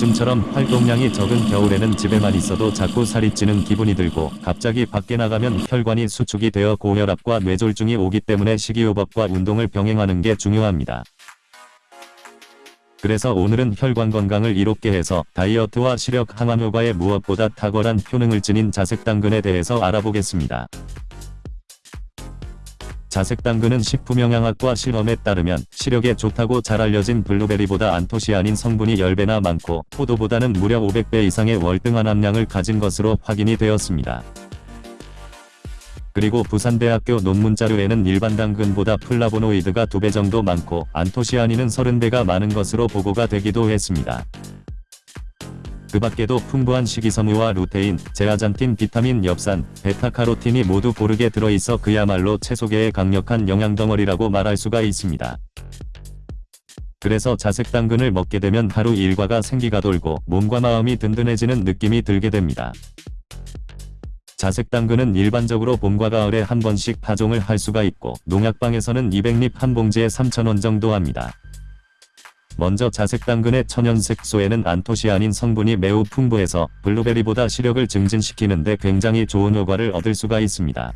요즘처럼 활동량이 적은 겨울에는 집에만 있어도 자꾸 살이 찌는 기분이 들고 갑자기 밖에 나가면 혈관이 수축이 되어 고혈압과 뇌졸중이 오기 때문에 식이요법과 운동을 병행하는 게 중요합니다. 그래서 오늘은 혈관 건강을 이롭게 해서 다이어트와 시력 항암 효과에 무엇보다 탁월한 효능을 지닌 자색 당근에 대해서 알아보겠습니다. 자색당근은 식품영양학과 실험에 따르면 시력에 좋다고 잘 알려진 블루베리보다 안토시아닌 성분이 10배나 많고 포도보다는 무려 500배 이상의 월등한 함량을 가진 것으로 확인이 되었습니다. 그리고 부산대학교 논문 자료에는 일반 당근보다 플라보노이드가 2배 정도 많고 안토시아닌은 30배가 많은 것으로 보고가 되기도 했습니다. 그 밖에도 풍부한 식이섬유와 루테인, 제아잔틴, 비타민, 엽산, 베타카로틴이 모두 고르게 들어있어 그야말로 채소계의 강력한 영양덩어리라고 말할 수가 있습니다. 그래서 자색 당근을 먹게 되면 하루 일과가 생기가 돌고 몸과 마음이 든든해지는 느낌이 들게 됩니다. 자색 당근은 일반적으로 봄과 가을에 한 번씩 파종을 할 수가 있고 농약방에서는 200립 한 봉지에 3,000원 정도 합니다. 먼저 자색 당근의 천연색소에는 안토시아닌 성분이 매우 풍부해서 블루베리보다 시력을 증진시키는데 굉장히 좋은 효과를 얻을 수가 있습니다.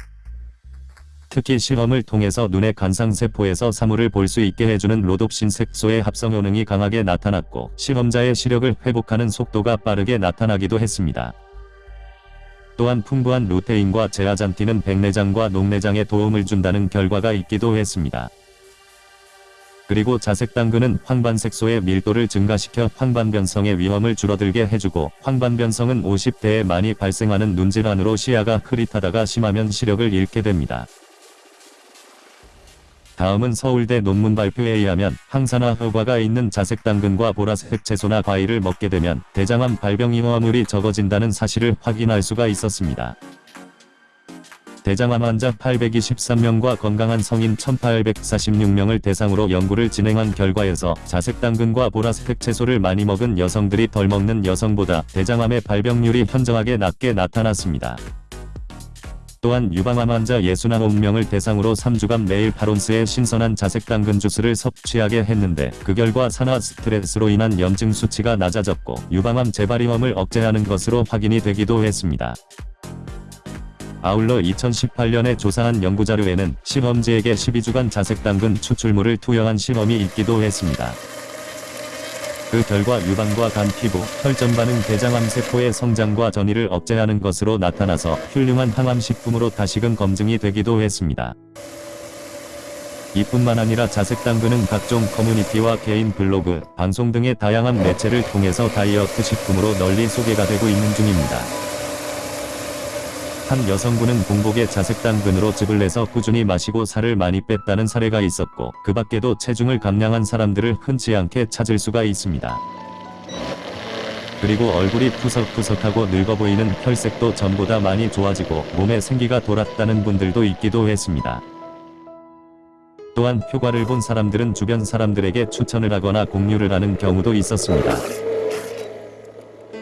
특히 실험을 통해서 눈의 간상세포에서 사물을 볼 수 있게 해주는 로놉신 색소의 합성 효능이 강하게 나타났고 실험자의 시력을 회복하는 속도가 빠르게 나타나기도 했습니다. 또한 풍부한 루테인과 제아잔틴은 백내장과 녹내장에 도움을 준다는 결과가 있기도 했습니다. 그리고 자색 당근은 황반색소의 밀도를 증가시켜 황반변성의 위험을 줄어들게 해주고 황반변성은 50대에 많이 발생하는 눈질환으로 시야가 흐릿하다가 심하면 시력을 잃게 됩니다. 다음은 서울대 논문 발표에 의하면 항산화 효과가 있는 자색 당근과 보라색 채소나 과일을 먹게 되면 대장암 발병 위험물이 적어진다는 사실을 확인할 수가 있었습니다. 대장암 환자 823명과 건강한 성인 1846명을 대상으로 연구를 진행한 결과에서 자색 당근과 보라색 채소를 많이 먹은 여성들이 덜 먹는 여성보다 대장암의 발병률이 현저하게 낮게 나타났습니다. 또한 유방암 환자 69명을 대상으로 3주간 매일 8온스의 신선한 자색당근 주스를 섭취하게 했는데 그 결과 산화 스트레스로 인한 염증 수치가 낮아졌고 유방암 재발 위험을 억제하는 것으로 확인이 되기도 했습니다. 아울러 2018년에 조사한 연구자료에는 실험지에게 12주간 자색당근 추출물을 투여한 실험이 있기도 했습니다. 그 결과 유방과 간 피부, 혈전 반응 대장암 세포의 성장과 전이를 억제하는 것으로 나타나서 훌륭한 항암식품으로 다시금 검증이 되기도 했습니다. 이뿐만 아니라 자색당근은 각종 커뮤니티와 개인 블로그, 방송 등의 다양한 매체를 통해서 다이어트 식품으로 널리 소개가 되고 있는 중입니다. 한 여성분은 공복에 자색당근으로 즙을 내서 꾸준히 마시고 살을 많이 뺐다는 사례가 있었고 그 밖에도 체중을 감량한 사람들을 흔치 않게 찾을 수가 있습니다. 그리고 얼굴이 푸석푸석하고 늙어 보이는 혈색도 전보다 많이 좋아지고 몸에 생기가 돌았다는 분들도 있기도 했습니다. 또한 효과를 본 사람들은 주변 사람들에게 추천을 하거나 공유를 하는 경우도 있었습니다.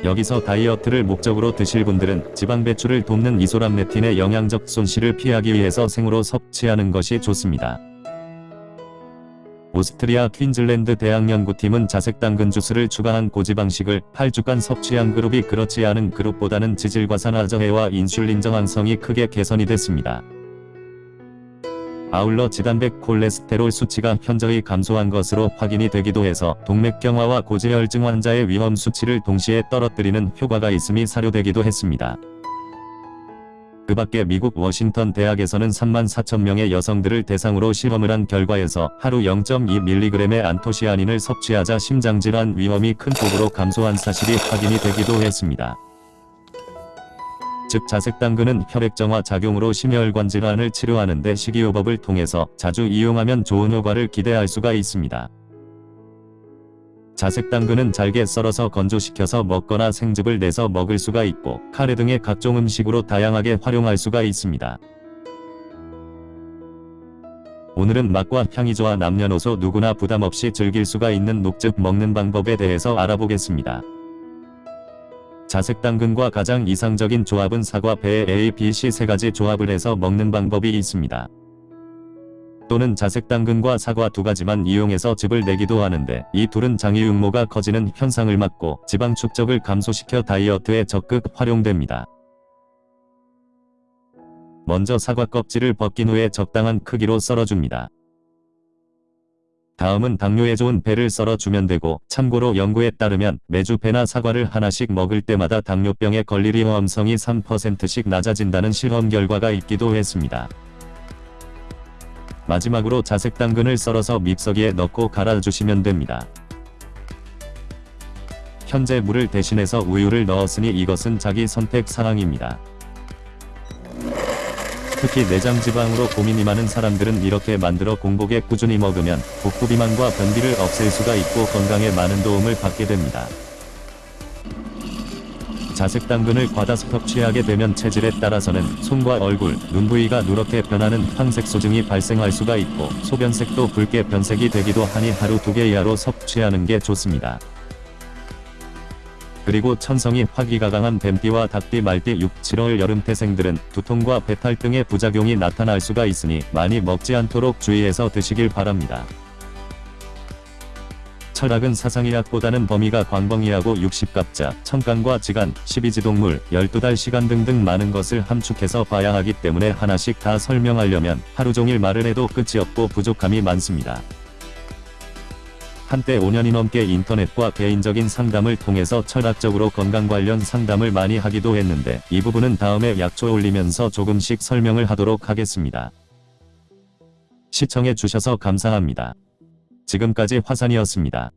여기서 다이어트를 목적으로 드실 분들은 지방 배출을 돕는 이소람네틴의 영양적 손실을 피하기 위해서 생으로 섭취하는 것이 좋습니다. 오스트리아 퀸즐랜드 대학 연구팀은 자색 당근 주스를 추가한 고지방식을 8주간 섭취한 그룹이 그렇지 않은 그룹보다는 지질과산화 저해와 인슐린 저항성이 크게 개선이 됐습니다. 아울러 지단백 콜레스테롤 수치가 현저히 감소한 것으로 확인이 되기도 해서 동맥경화와 고지혈증 환자의 위험 수치를 동시에 떨어뜨리는 효과가 있음이 사료되기도 했습니다. 그 밖에 미국 워싱턴 대학에서는 3만 4천 명의 여성들을 대상으로 실험을 한 결과에서 하루 0.2mg의 안토시아닌을 섭취하자 심장질환 위험이 큰 폭으로 감소한 사실이 확인이 되기도 했습니다. 즉 자색당근은 혈액정화 작용으로 심혈관 질환을 치료하는 데 식이요법을 통해서 자주 이용하면 좋은 효과를 기대할 수가 있습니다. 자색당근은 잘게 썰어서 건조시켜서 먹거나 생즙을 내서 먹을 수가 있고 카레 등의 각종 음식으로 다양하게 활용할 수가 있습니다. 오늘은 맛과 향이 좋아 남녀노소 누구나 부담없이 즐길 수가 있는 녹즙 먹는 방법에 대해서 알아보겠습니다. 자색 당근과 가장 이상적인 조합은 사과, 배, A, B, C 세 가지 조합을 해서 먹는 방법이 있습니다. 또는 자색 당근과 사과 두 가지만 이용해서 즙을 내기도 하는데 이 둘은 장이 육모가 커지는 현상을 막고 지방 축적을 감소시켜 다이어트에 적극 활용됩니다. 먼저 사과 껍질을 벗긴 후에 적당한 크기로 썰어줍니다. 다음은 당뇨에 좋은 배를 썰어 주면 되고 참고로 연구에 따르면 매주 배나 사과를 하나씩 먹을 때마다 당뇨병에 걸릴 위험성이 3%씩 낮아진다는 실험 결과가 있기도 했습니다. 마지막으로 자색 당근을 썰어서 밉서기에 넣고 갈아주시면 됩니다. 현재 물을 대신해서 우유를 넣었으니 이것은 자기 선택 사항입니다. 특히 내장 지방으로 고민이 많은 사람들은 이렇게 만들어 공복에 꾸준히 먹으면 복부 비만과 변비를 없앨 수가 있고 건강에 많은 도움을 받게 됩니다. 자색 당근을 과다 섭취하게 되면 체질에 따라서는 손과 얼굴, 눈 부위가 누렇게 변하는 황색 소증이 발생할 수가 있고 소변색도 붉게 변색이 되기도 하니 하루 두 개 이하로 섭취하는 게 좋습니다. 그리고 천성이 화기가 강한 뱀띠와 닭띠 말띠 6, 7월 여름 태생들은 두통과 배탈 등의 부작용이 나타날 수가 있으니 많이 먹지 않도록 주의해서 드시길 바랍니다. 철학은 사상의학보다는 범위가 광범위하고 60갑자, 천간과 지간, 12지동물, 12달 시간 등등 많은 것을 함축해서 봐야 하기 때문에 하나씩 다 설명하려면 하루 종일 말을 해도 끝이 없고 부족함이 많습니다. 한때 5년이 넘게 인터넷과 개인적인 상담을 통해서 철학적으로 건강 관련 상담을 많이 하기도 했는데 이 부분은 다음에 약초 올리면서 조금씩 설명을 하도록 하겠습니다. 시청해 주셔서 감사합니다. 지금까지 화산이었습니다.